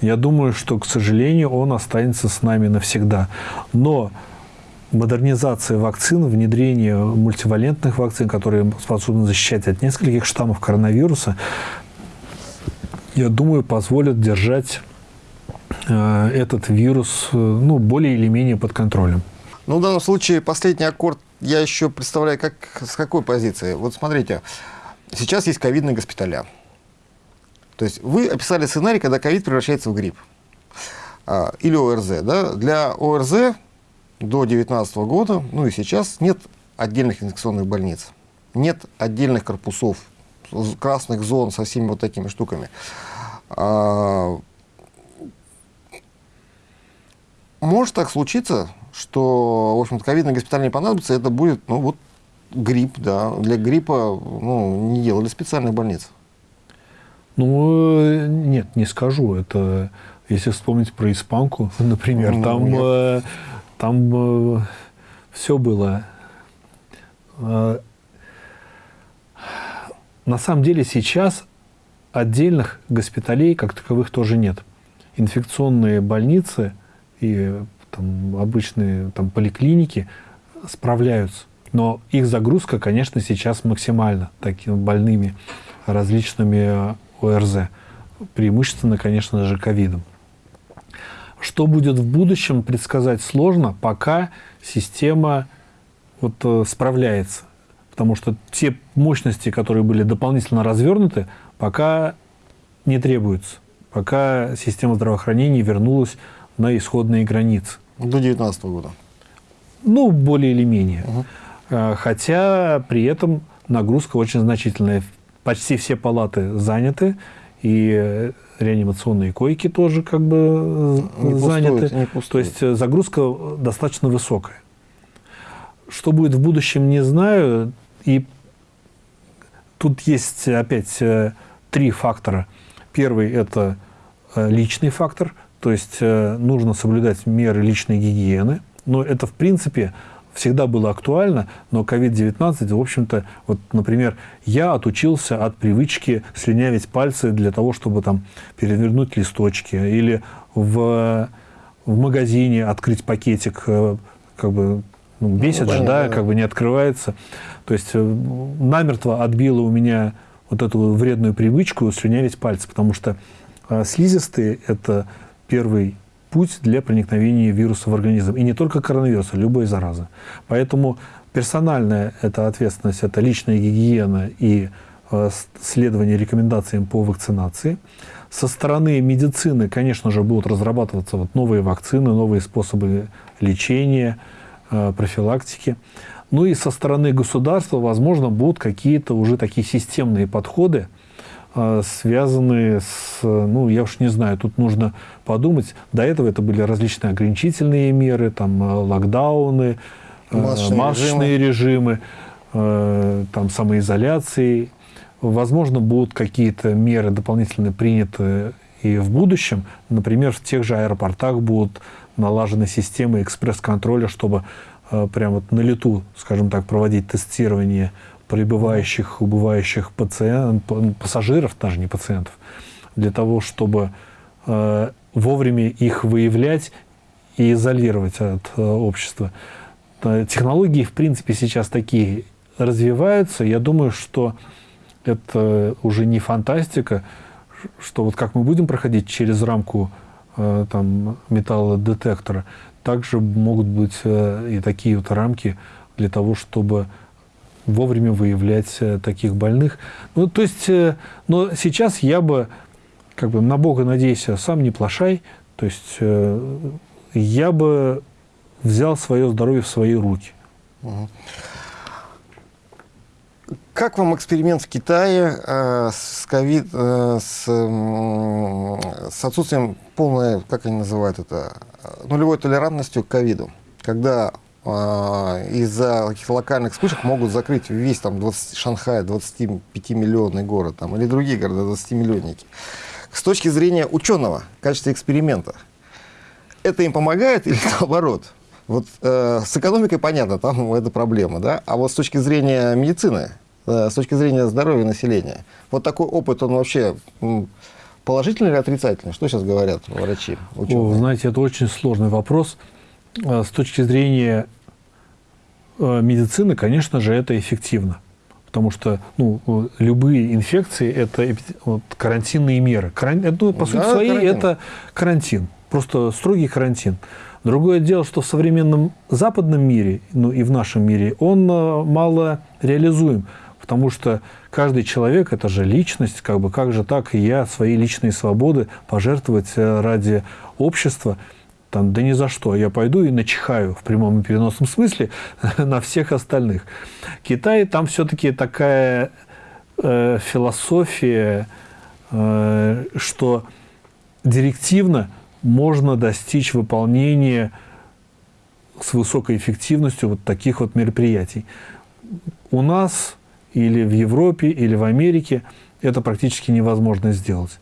я думаю, что, к сожалению, он останется с нами навсегда. Но модернизация вакцин, внедрение мультивалентных вакцин, которые способны защищать от нескольких штаммов коронавируса, я думаю, позволят держать э, этот вирус э, ну, более или менее под контролем. Ну, в данном случае последний аккорд я еще представляю, как, с какой позиции. Вот смотрите, сейчас есть ковидные госпиталя. То есть вы описали сценарий, когда ковид превращается в грипп. А, или ОРЗ. Да? Для ОРЗ до 2019 года, ну и сейчас, нет отдельных инфекционных больниц, нет отдельных корпусов, красных зон со всеми вот такими штуками. А, может так случиться, что, в общем-то, ковидный госпиталь не понадобится, это будет, ну, вот грипп, да. Для гриппа, ну, не делали специальных больниц. Ну, нет, не скажу. Это, если вспомнить про испанку, например, ну, там... Нет там э, все было. Э, на самом деле сейчас отдельных госпиталей как таковых тоже нет. Инфекционные больницы и там, обычные там, поликлиники справляются. Но их загрузка, конечно, сейчас максимальна такими больными различными э, ОРЗ. Преимущественно, конечно же, ковидом. Что будет в будущем, предсказать сложно, пока система вот, э, справляется. Потому что те мощности, которые были дополнительно развернуты, пока не требуются. Пока система здравоохранения вернулась на исходные границы. До 2019 года. Ну, более или менее. Угу. Хотя при этом нагрузка очень значительная. Почти все палаты заняты, и реанимационные койки тоже как бы не заняты. Пустует, не пустует. То есть э, загрузка достаточно высокая. Что будет в будущем, не знаю. И тут есть опять э, три фактора. Первый – это э, личный фактор, то есть нужно соблюдать меры личной гигиены. Но это, в принципе, всегда было актуально, но COVID-19, в общем-то, вот, например, я отучился от привычки слюнявить пальцы для того, чтобы там перевернуть листочки или в, в магазине открыть пакетик, э, как бы ну, бесит ну, же, да, как бы не открывается. То есть э, намертво отбило у меня вот эту вредную привычку слюнявить пальцы, потому что э, слизистые – это первый путь для проникновения вируса в организм. И не только коронавируса, любой заразы. Поэтому персональная это ответственность, это личная гигиена и э, следование рекомендациям по вакцинации. Со стороны медицины, конечно же, будут разрабатываться вот новые вакцины, новые способы лечения, э, профилактики. Ну и со стороны государства, возможно, будут какие-то уже такие системные подходы, связанные с, ну, я уж не знаю, тут нужно подумать. До этого это были различные ограничительные меры, там, э, локдауны, э, масочные, масочные режимы, режимы э, там, самоизоляции. Возможно, будут какие-то меры дополнительно приняты и в будущем. Например, в тех же аэропортах будут налажены системы экспресс-контроля, чтобы прямо вот на лету, скажем так, проводить тестирование прибывающих, убывающих пациент, пассажиров, даже не пациентов, для того, чтобы э, вовремя их выявлять и изолировать от э, общества. Технологии, в принципе, сейчас такие развиваются. Я думаю, что это уже не фантастика, что вот как мы будем проходить через рамку э, там, металлодетектора, также могут быть э, и такие вот рамки для того, чтобы вовремя выявлять э, таких больных. Ну, то есть, э, но сейчас я бы, как бы, на Бога надейся, сам не плашай, то есть э, я бы взял свое здоровье в свои руки. Как вам эксперимент в Китае с, COVID, с, с отсутствием полной, как они называют это, нулевой толерантностью к ковиду? Когда из-за каких-то локальных вспышек могут закрыть весь там 20, Шанхай, 25-миллионный город там, или другие города, 20-миллионники. С точки зрения ученого, в качестве эксперимента, это им помогает или наоборот? Вот э, с экономикой понятно, там это проблема, да? А вот с точки зрения медицины, э, с точки зрения здоровья населения, вот такой опыт, он вообще положительный или отрицательный? Что сейчас говорят врачи, ученые? О, знаете, это очень сложный вопрос. Э, с точки зрения медицины, конечно же, это эффективно. Потому что ну, любые инфекции – это вот, карантинные меры. Каран... Ну, по сути своей, карантин. это карантин. Просто строгий карантин. Другое дело, что в современном западном мире, ну и в нашем мире, он э, мало реализуем, потому что каждый человек – это же личность, как бы как же так и я свои личные свободы пожертвовать э, ради общества, там, да ни за что, я пойду и начихаю в прямом и переносном смысле на всех остальных. Китай, там все-таки такая э, философия, э, что директивно – можно достичь выполнения с высокой эффективностью вот таких вот мероприятий. У нас или в Европе, или в Америке это практически невозможно сделать.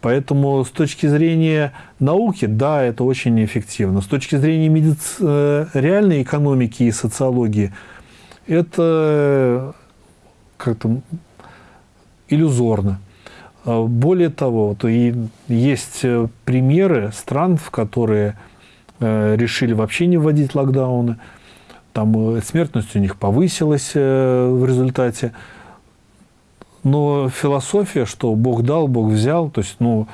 Поэтому с точки зрения науки, да, это очень эффективно. С точки зрения медици... Э, реальной экономики и социологии, это как-то иллюзорно. А, более того, вот и есть э, примеры стран, в которые э, решили вообще не вводить локдауны. Там смертность у них повысилась в результате. Но философия, что Бог дал, Бог взял, то есть, ну,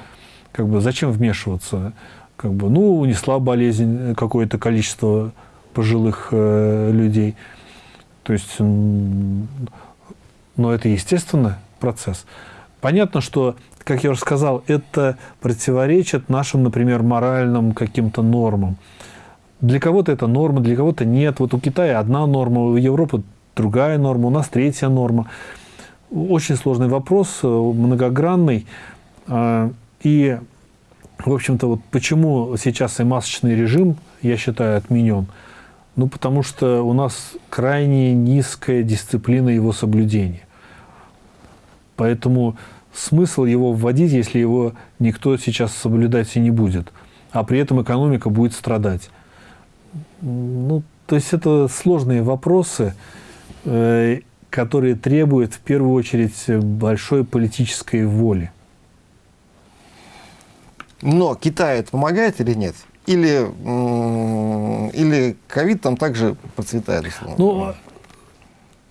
как бы зачем вмешиваться? Как бы, ну, унесла болезнь какое-то количество пожилых э, людей. То есть, но это естественный процесс. Понятно, что, как я уже сказал, это противоречит нашим, например, моральным каким-то нормам. Для кого-то это норма, для кого-то нет. Вот у Китая одна норма, у Европы другая норма, у нас третья норма. Очень сложный вопрос, э, многогранный. А, и, в общем-то, вот почему сейчас и масочный режим, я считаю, отменен? Ну, потому что у нас крайне низкая дисциплина его соблюдения. Поэтому смысл его вводить, если его никто сейчас соблюдать и не будет, а при этом экономика будет страдать. Ну, то есть это сложные вопросы, э, которые требуют в первую очередь большой политической воли. Но Китай это помогает или нет? Или, или ковид там также процветает? Условно? Ну,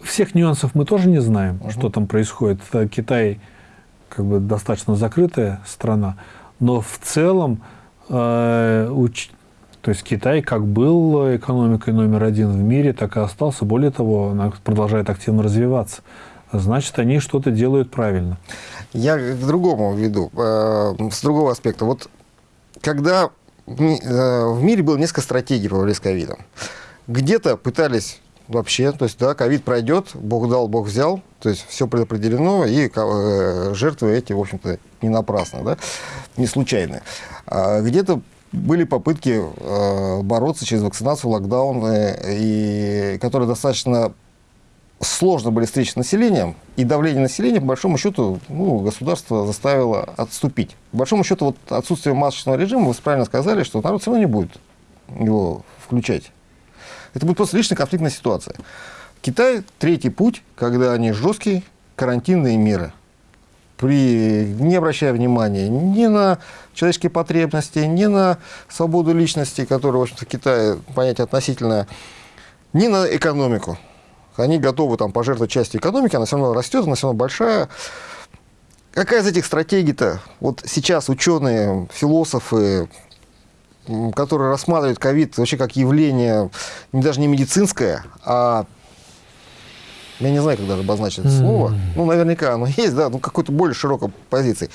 всех нюансов мы тоже не знаем, угу. что там происходит. Китай как бы достаточно закрытая страна, но в целом, э, уч... то есть Китай как был экономикой номер один в мире, так и остался. Более того, она продолжает активно развиваться. Значит, они что-то делают правильно. Я к другому веду, э, с другого аспекта. Вот когда в э, мире было несколько стратегий по борьбе с ковидом, где-то пытались вообще. То есть, да, ковид пройдет, Бог дал, Бог взял. То есть, все предопределено, и э, жертвы эти, в общем-то, не напрасно, да, не случайные. А где-то были попытки э, бороться через вакцинацию, локдаун, и, которые достаточно сложно были встречи с населением, и давление населения, по большому счету, ну, государство заставило отступить. По большому счету, вот отсутствие масочного режима, вы правильно сказали, что народ все равно не будет его включать. Это будет просто личная конфликтная ситуация. Китай – третий путь, когда они жесткие карантинные меры, при, не обращая внимания ни на человеческие потребности, ни на свободу личности, которая, в общем-то, в Китае понятие относительное, ни на экономику. Они готовы там пожертвовать частью экономики, она все равно растет, она все равно большая. Какая из этих стратегий-то? Вот сейчас ученые, философы, которые рассматривают ковид вообще как явление даже не медицинское, а я не знаю, как даже обозначить это слово, ну, наверняка оно есть, да, ну, какой-то более широкой позиции.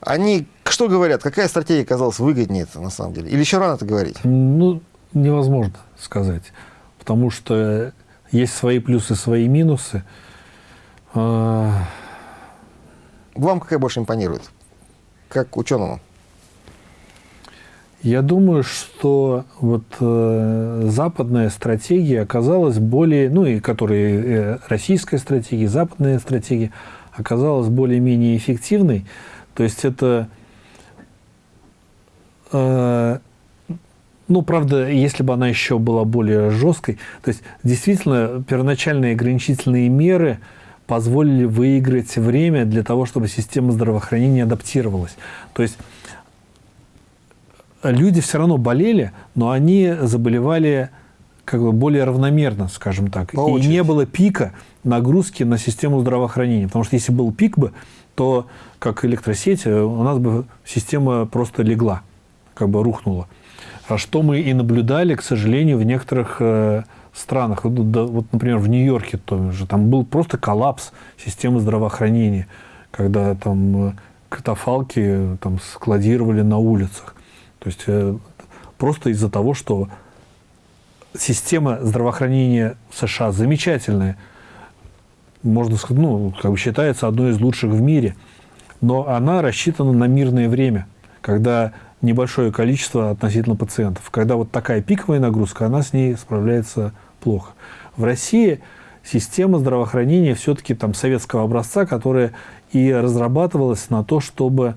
Они что говорят? Какая стратегия казалась выгоднее на самом деле? Или еще рано это говорить? Ну, невозможно сказать, потому что есть свои плюсы, свои минусы. А, Вам какая больше импонирует? Как ученому? Я думаю, что вот э, западная стратегия оказалась более, ну и которые э, российская стратегия, западная стратегия оказалась более-менее эффективной. То есть это, э, ну правда, если бы она еще была более жесткой, то есть действительно первоначальные ограничительные меры позволили выиграть время для того, чтобы система здравоохранения адаптировалась. То есть люди все равно болели, но они заболевали как бы более равномерно, скажем так. По и не было пика нагрузки на систему здравоохранения. Потому что если был пик бы, то как электросеть, у нас бы система просто легла, как бы рухнула. А что мы и наблюдали, к сожалению, в некоторых э, странах. Вот, да, вот, например, в Нью-Йорке тоже. Там был просто коллапс системы здравоохранения, когда там э, катафалки там, складировали на улицах. То есть э, просто из-за того, что система здравоохранения США замечательная, можно сказать, ну, как бы считается одной из лучших в мире, но она рассчитана на мирное время, когда небольшое количество относительно пациентов. Когда вот такая пиковая нагрузка, она с ней справляется плохо. В России система здравоохранения все-таки там советского образца, которая и разрабатывалась на то, чтобы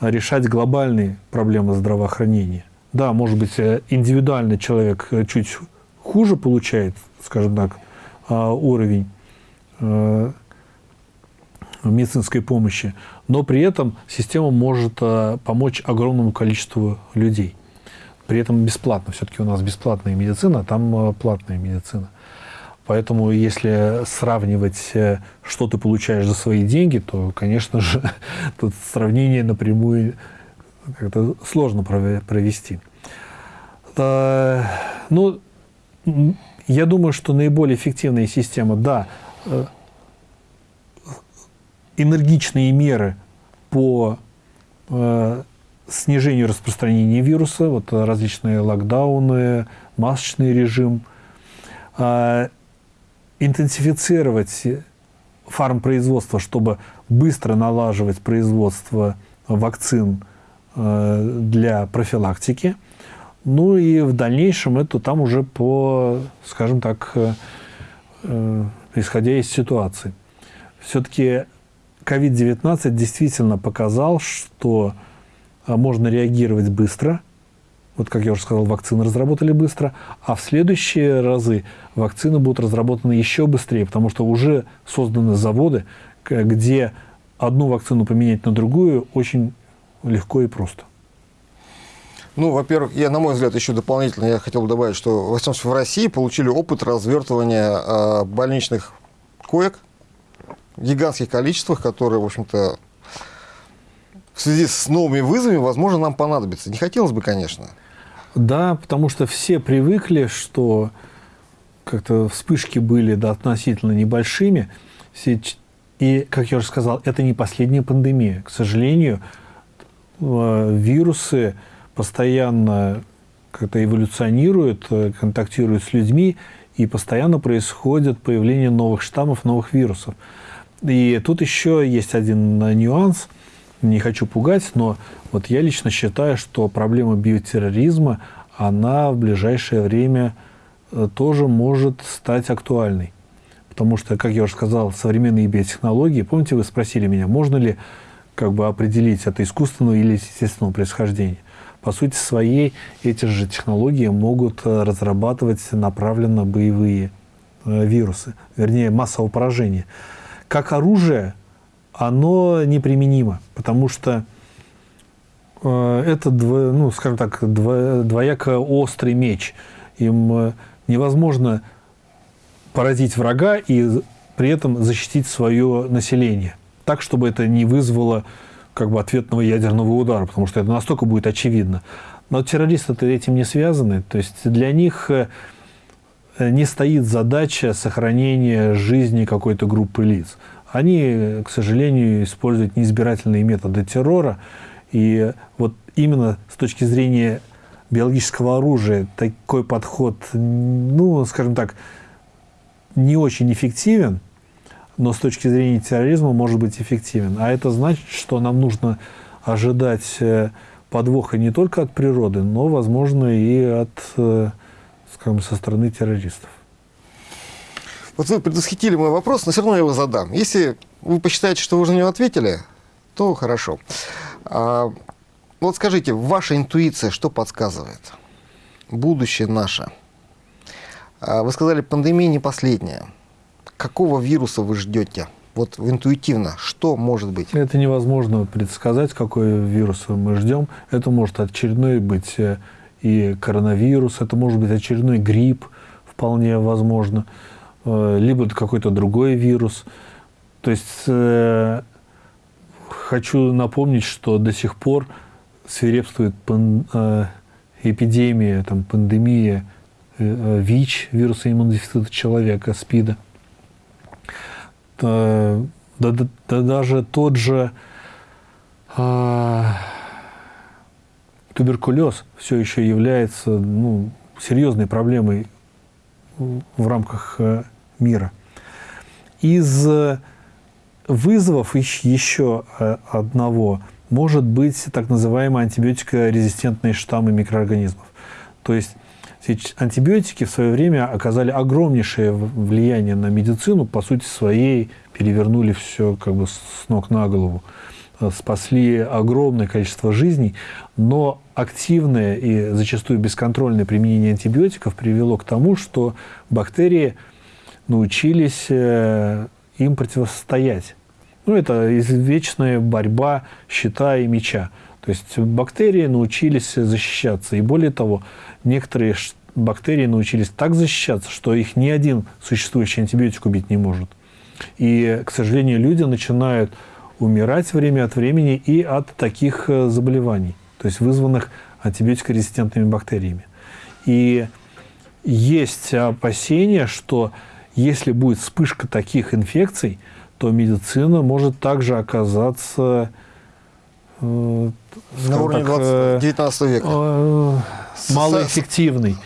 решать глобальные проблемы здравоохранения. Да, может быть, э, индивидуально человек э, чуть хуже получает, скажем так, а, уровень э, медицинской помощи, но при этом система может помочь огромному количеству людей. При этом бесплатно. Все-таки у нас бесплатная медицина, а там платная медицина. Поэтому, если сравнивать, что ты получаешь за свои деньги, то, конечно же, тут сравнение напрямую как-то сложно провести. Ну, я думаю, что наиболее эффективная система, да, э, энергичные меры по э, снижению распространения вируса, вот различные локдауны, масочный режим, а, интенсифицировать фармпроизводство, чтобы быстро налаживать производство вакцин э, для профилактики. Ну и в дальнейшем это там уже по, скажем так, э, э, исходя из ситуации. Все-таки COVID-19 действительно показал, что можно реагировать быстро – вот как я уже сказал, вакцины разработали быстро, а в следующие разы вакцины будут разработаны еще быстрее, потому что уже созданы заводы, где одну вакцину поменять на другую очень легко и просто. Ну, во-первых, я, на мой взгляд, еще дополнительно я хотел добавить, что в России получили опыт развертывания э, больничных коек в гигантских количествах, которые, в общем-то, в связи с новыми вызовами, возможно, нам понадобится. Не хотелось бы, конечно. Да, потому что все привыкли, что как-то вспышки были да, относительно небольшими. И, как я уже сказал, это не последняя пандемия. К сожалению, э, вирусы постоянно как-то эволюционируют, э, контактируют с людьми, и постоянно происходит появление новых штаммов, новых вирусов. И тут еще есть один нюанс – не хочу пугать, но вот я лично считаю, что проблема биотерроризма, она в ближайшее время э, тоже может стать актуальной. Потому что, как я уже сказал, современные биотехнологии, помните, вы спросили меня, можно ли как бы определить это искусственного или естественного происхождения. По сути своей, эти же технологии могут э, разрабатывать направленно боевые э, вирусы, вернее, массового поражения. Как оружие оно неприменимо, потому что э, это, ну, скажем так, двояко острый меч. Им э, невозможно поразить врага и при этом защитить свое население. Так, чтобы это не вызвало как бы ответного ядерного удара, потому что это настолько будет очевидно. Но террористы-то этим не связаны. То есть для них э, не стоит задача сохранения жизни какой-то группы лиц. Они, к сожалению, используют неизбирательные методы террора. И вот именно с точки зрения биологического оружия такой подход, ну, скажем так, не очень эффективен, но с точки зрения терроризма может быть эффективен. А это значит, что нам нужно ожидать э, подвоха не только от природы, но, возможно, и от, э, скажем, со стороны террористов. Вот вы предвосхитили мой вопрос, но все равно я его задам. Если вы посчитаете, что вы уже на него ответили, то хорошо. А, вот скажите, ваша интуиция что подсказывает? Будущее наше. А, вы сказали, пандемия не последняя. Какого вируса вы ждете? Вот интуитивно, что может быть? Это невозможно предсказать, какой вирус мы ждем. Это может очередной быть э, и коронавирус, это может быть очередной грипп, вполне возможно, либо какой-то другой вирус. То есть э, хочу напомнить, что до сих пор свирепствует пан, эпидемия, там, пандемия ВИЧ, вируса иммунодефицита человека, СПИДа. Э, да, да, да даже тот же э, туберкулез все еще является ну, серьезной проблемой в рамках э, мира. Из вызовов еще э, одного может быть так называемые антибиотикорезистентные штаммы микроорганизмов. То есть антибиотики в свое время оказали огромнейшее влияние на медицину, по сути своей перевернули все как бы с ног на голову, э, спасли огромное количество жизней, но активное и зачастую бесконтрольное применение антибиотиков привело к тому, что бактерии научились э, им противостоять. Ну, это вечная борьба щита и меча. То есть бактерии научились защищаться. И более того, некоторые бактерии научились так защищаться, что их ни один существующий антибиотик убить не может. И, к сожалению, люди начинают умирать время от времени и от таких э, заболеваний, то есть вызванных антибиотикорезистентными бактериями. И есть опасения, что если будет вспышка таких инфекций, то медицина может также оказаться э, на уровне так, 20, 19 века. Э, малоэффективной.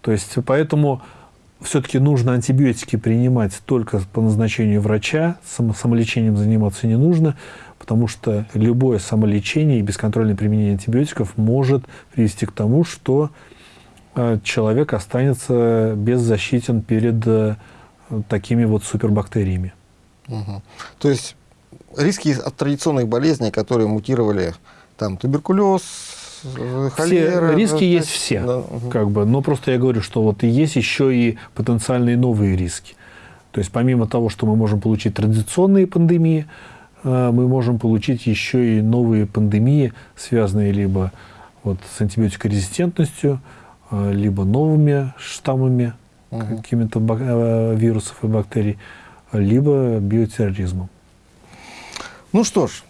То есть, поэтому все-таки нужно антибиотики принимать только по назначению врача, самолечением заниматься не нужно, потому что любое самолечение и бесконтрольное применение антибиотиков может привести к тому, что э, человек останется беззащитен перед э, такими вот супербактериями. Угу. То есть риски от традиционных болезней, которые мутировали, там туберкулез, холера, все риски есть все, да. как бы, но просто я говорю, что вот есть еще и потенциальные новые риски. То есть помимо того, что мы можем получить традиционные пандемии, э, мы можем получить еще и новые пандемии, связанные либо вот с антибиотикорезистентностью, э, либо новыми штаммами угу. какими-то э, вирусов и бактерий, либо биотерроризмом. Ну что ж,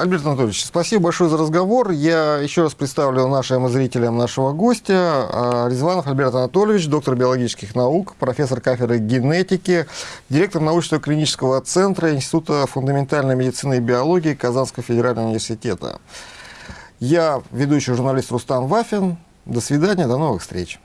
Альберт Анатольевич, спасибо большое за разговор. Я еще раз представлю нашим зрителям нашего гостя. А, Резванов Альберт Анатольевич, доктор биологических наук, профессор кафедры генетики, директор научного клинического центра Института фундаментальной медицины и биологии Казанского федерального университета. Я ведущий журналист Рустам Вафин. До свидания, до новых встреч.